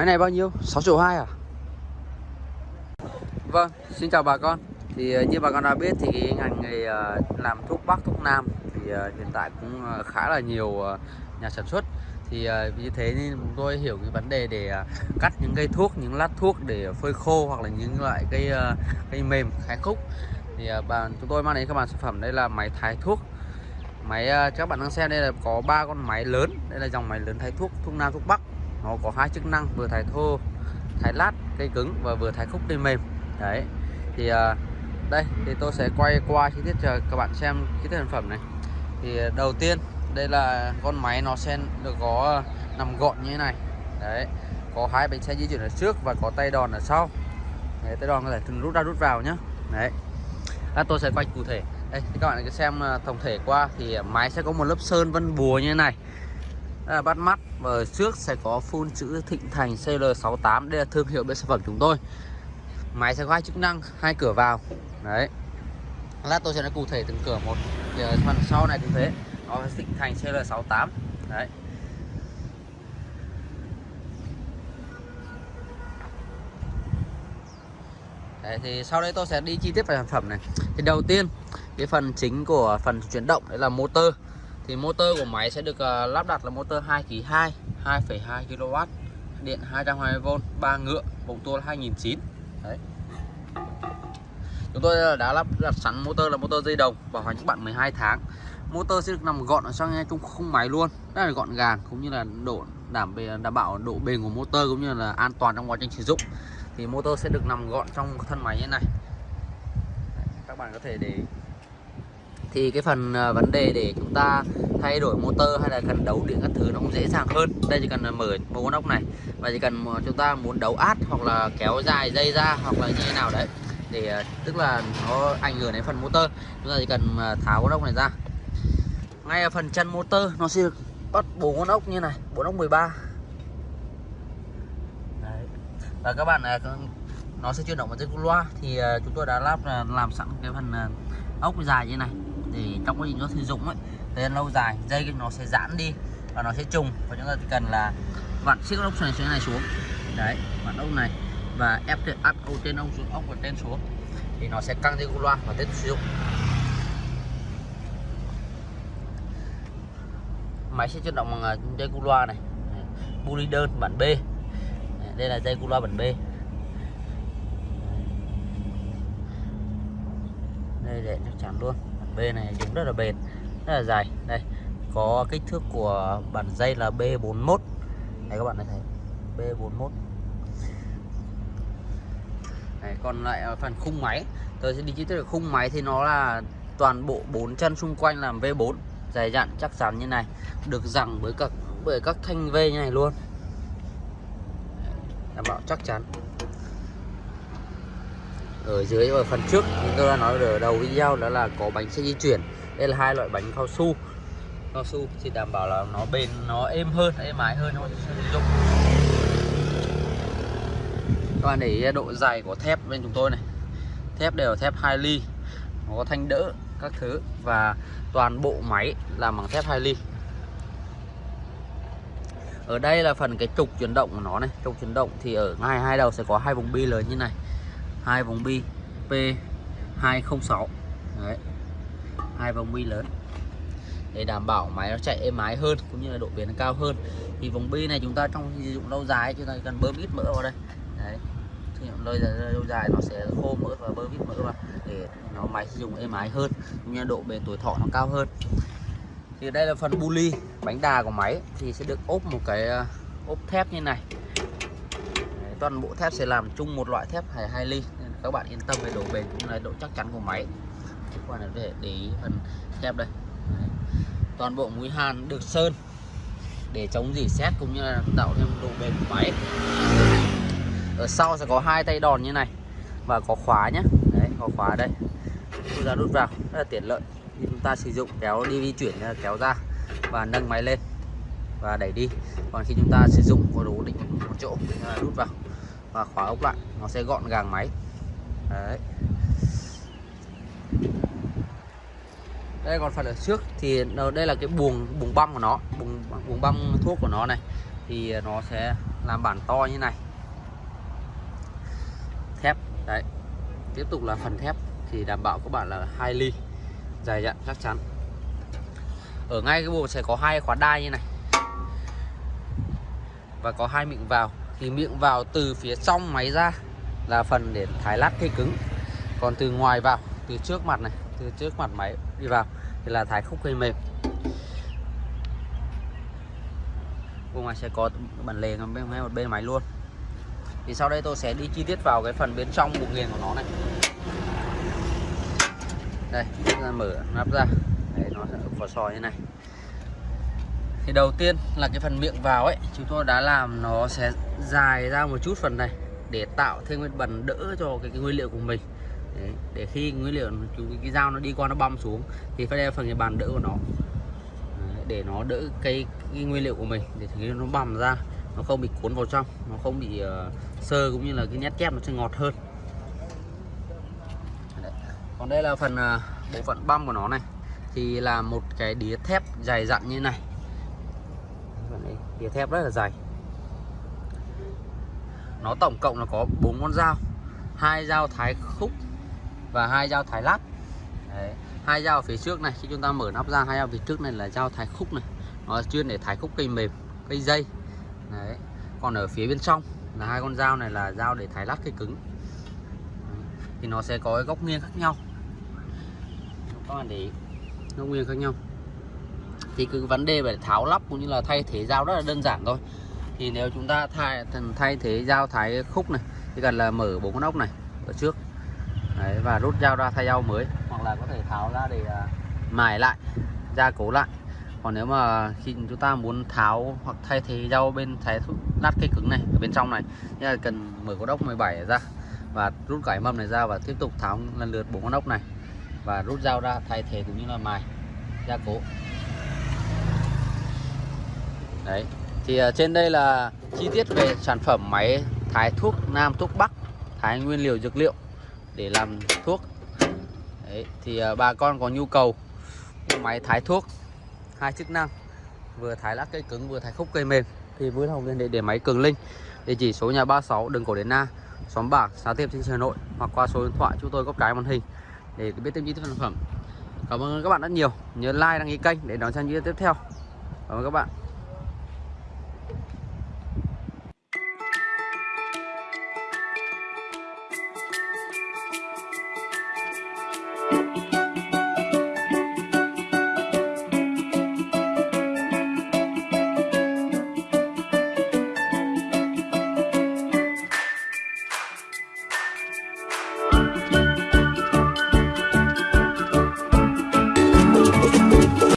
Máy này bao nhiêu? 6 triệu 2 à? Vâng, xin chào bà con. Thì ờ, như bà con đã biết thì cái ngành nghề ờ, làm thuốc Bắc, thuốc Nam Thì ờ, hiện tại cũng khá là nhiều nhà sản xuất. Thì vì thế nên chúng tôi hiểu cái vấn đề để cắt những cây thuốc, những lát thuốc để phơi khô Hoặc là những loại cây cây mềm, khai khúc. Thì bà, chúng tôi mang đến các bạn sản phẩm. Đây là máy thái thuốc. Máy các bạn đang xem đây là có ba con máy lớn. Đây là dòng máy lớn thái thuốc, thuốc Nam, thuốc Bắc. Nó có hai chức năng vừa thái thô thái lát cây cứng và vừa thái khúc cây mềm. Đấy thì à, đây thì tôi sẽ quay qua chi tiết cho các bạn xem chi tiết sản phẩm này. Thì à, đầu tiên đây là con máy nó sẽ được có à, nằm gọn như thế này. Đấy có hai bánh xe di chuyển ở trước và có tay đòn ở sau. Đấy, tay đòn có thể thường rút ra rút vào nhá. Đấy à, tôi sẽ quay cụ thể. Đây thì các bạn cứ xem à, tổng thể qua. Thì máy sẽ có một lớp sơn vân bùa như thế này đây là bắt mắt và ở trước sẽ có phun chữ Thịnh Thành CL68 đây là thương hiệu bên sản phẩm chúng tôi. Máy sẽ có hai chức năng hai cửa vào. Đấy. Lát tôi sẽ nói cụ thể từng cửa một. Thì ở phần sau này cũng thế. Nó Thịnh Thành CL68 đấy. Đấy, thì sau đây tôi sẽ đi chi tiết về sản phẩm này. Thì đầu tiên cái phần chính của phần chuyển động đấy là motor thì motor của máy sẽ được uh, lắp đặt là motor 2 kg 2 2,2 kW điện 220V 3 ngựa vòng tua là 2009 đấy. Chúng tôi ờ, đã lắp đặt sẵn motor là motor dây đồng bảo hành các bạn 12 tháng. Motor sẽ được nằm gọn ở trong trong khung máy luôn rất là gọn gàng cũng như là độ đảm bề đảm bảo độ bền của motor cũng như là an toàn trong quá trình sử dụng. Thì motor sẽ được nằm gọn trong thân máy như này. Các bạn có thể để thì cái phần ờ, vấn đề để chúng ta thay đổi motor hay là cần đấu điện các thứ nó cũng dễ dàng hơn. Đây chỉ cần mở một con ốc này và chỉ cần chúng ta muốn đấu át hoặc là kéo dài dây ra hoặc là như thế nào đấy để ờ, tức là nó ảnh hưởng đến phần motor. Chúng ta chỉ cần ờ, tháo con ốc này ra. Ngay ở phần chân motor nó sẽ được bắt bốn con ốc như này bốn ốc 13 đấy. và các bạn nó sẽ chuyển động vào dây loa. Thì chúng tôi đã lắp làm sẵn cái phần ốc dài như này thì trong quá trình nó sử dụng ấy, thời gian lâu dài, dây nó sẽ giãn đi và nó sẽ trùng. Và chúng ta chỉ cần là vặn chiếc ốc này này xuống. Đấy, vặn ốc này và ép áp ốc trên ốc xuống, ốc và trên xuống. Thì nó sẽ căng dây cu loa và tiếp tục sử dụng. Máy sẽ chuyển động bằng à, dây cu loa này. Buli đơn bản B. Đây là dây cu loa bản B. Đây, để chắc chắn luôn bản B này dùng rất là bền rất là dài. Đây có kích thước của bản dây là B41 đây các bạn thấy B41 Đấy, còn lại phần khung máy. Tôi sẽ đi chi tiết về khung máy thì nó là toàn bộ bốn chân xung quanh làm V4 dày dặn chắc chắn như này. Được rằng với các bởi các thanh V như này luôn. Đảm bảo chắc chắn ở dưới và phần trước, chúng tôi đã nói ở đầu video đó là có bánh xe di chuyển. Đây là hai loại bánh cao su. Cao su thì đảm bảo là nó bền, nó êm hơn, êm ái hơn thôi sử dụng. Các bạn để ý độ dày của thép bên chúng tôi này. Thép đều thép 2 ly. Nó có thanh đỡ các thứ và toàn bộ máy làm bằng thép 2 ly. Ở đây là phần cái trục chuyển động của nó này. Trục chuyển động thì ở ngay hai đầu sẽ có hai vòng bi lớn như này hai vòng bi P206 đấy. Hai vòng bi lớn. Để đảm bảo máy nó chạy êm ái hơn cũng như là độ bền nó cao hơn. Thì vòng bi này chúng ta trong sử dụng lâu dài chúng ta cần bơm ít mỡ vào đây. Đấy. Sử dụng lâu dài, lâu dài nó sẽ khô mỡ và bơm ít mỡ vào để nó máy sử dụng êm ái hơn cũng như độ bền tuổi thọ nó cao hơn. Thì đây là phần bu ly bánh đà của máy. Thì sẽ được ốp một cái ờ, ốp thép như này toàn bộ thép sẽ làm chung một loại thép hai hai ly. Nên các bạn yên tâm về độ bền cũng là độ chắc chắn của máy. Các bạn để để ý phần thép đây. Đấy. toàn bộ mũi hàn được sơn để chống dỉ sét cũng như là tạo thêm độ bền của máy. Ở sau sẽ có hai tay đòn như này và có khóa nhé đấy, có khóa đây. Chúng ta rút vào, rất là tiện lợi. Khi chúng ta sử dụng kéo đi, di chuyển kéo ra và nâng máy lên và đẩy đi. Còn khi chúng ta sử dụng có đủ định một chỗ rút vào và khóa ốc lại, nó sẽ gọn gàng máy. Đấy. Đây, còn phần ở trước thì đây là cái buồng buồng băm của nó, buồng buồng băm thuốc của nó này. Thì nó sẽ làm bản to như này. Thép, đấy. Tiếp tục là phần thép, thì đảm bảo các bạn là hai ly, dày dặn chắc chắn. Ở ngay cái bộ sẽ có hai khóa đai như này. Và có hai miệng vào thì miệng vào từ phía trong máy ra là phần để thái lát cây cứng. Còn từ ngoài vào từ trước mặt này từ trước mặt máy đi vào thì là thái khúc cây mềm. Cùng ngoài sẽ có bản lề bên ngay một bên máy luôn. Thì sau đây tôi sẽ đi chi tiết vào cái phần bên trong bụng nghiền của nó này. Đây ra mở nắp ra. Đấy, nó sẽ vỏ sò như này thì đầu tiên là cái phần miệng vào ấy chúng tôi đã làm nó sẽ dài ra một chút phần này để tạo thêm cái bẩn đỡ cho cái, cái nguyên liệu của mình. Đấy, để khi nguyên liệu chúng cái dao nó đi qua nó băm xuống thì phải đeo phần cái bàn đỡ của nó. Đấy, để nó đỡ cái, cái nguyên liệu của mình để khi nó bằm ra nó không bị cuốn vào trong nó không bị uh, sơ cũng như là cái nhét kép nó sẽ ngọt hơn. Đấy. còn đây là phần uh, bộ phận băm của nó này. Thì là một cái đĩa thép dày dặn như này đĩa thép rất là dày nó tổng cộng là có bốn con dao, hai dao thái khúc và hai dao thái lát Đấy. hai dao phía trước này, khi chúng ta mở nắp ra, hai dao phía trước này là dao thái khúc này nó chuyên để thái khúc cây mềm, cây dây Đấy. còn ở phía bên trong là hai con dao này là dao để thái lát cây cứng Đấy. thì nó sẽ có cái góc nghiêng khác nhau các bạn để ý, góc nghiêng khác nhau thì cứ vấn đề về tháo lắp cũng như là thay thế dao rất là đơn giản thôi. Thì nếu chúng ta thay thay thế dao thái khúc này thì cần là mở bốn con ốc này ở trước. Đấy, và rút dao ra thay dao mới hoặc là có thể tháo ra để uh, mài lại gia cố lại. Còn nếu mà khi chúng ta muốn tháo hoặc thay thế dao bên thái lát cây cứng này ở bên trong này thì là cần mở con ốc 17 ra và rút cái mâm này ra và tiếp tục tháo lần lượt bốn con ốc này. Và rút dao ra thay thế cũng như là mài gia cố đấy. Thì uh, trên đây là chi tiết về sản phẩm máy thái thuốc nam thuốc bắc thái nguyên liệu dược liệu để làm thuốc. Đấy thì uh, bà con có nhu cầu máy thái thuốc hai chức năng vừa thái lá cây cứng vừa thái khúc cây mềm. Thì vui lòng liên hệ để máy cường linh địa chỉ số nhà 36 đường cổ đến na xóm bạc xã tiệp trên hà nội hoặc qua số điện thoại chúng tôi góc trái màn hình để biết thêm chi tiết sản phẩm. Cảm ơn các bạn rất nhiều. Nhớ like đăng ký kênh để đón xem video tiếp theo. Cảm ơn các bạn.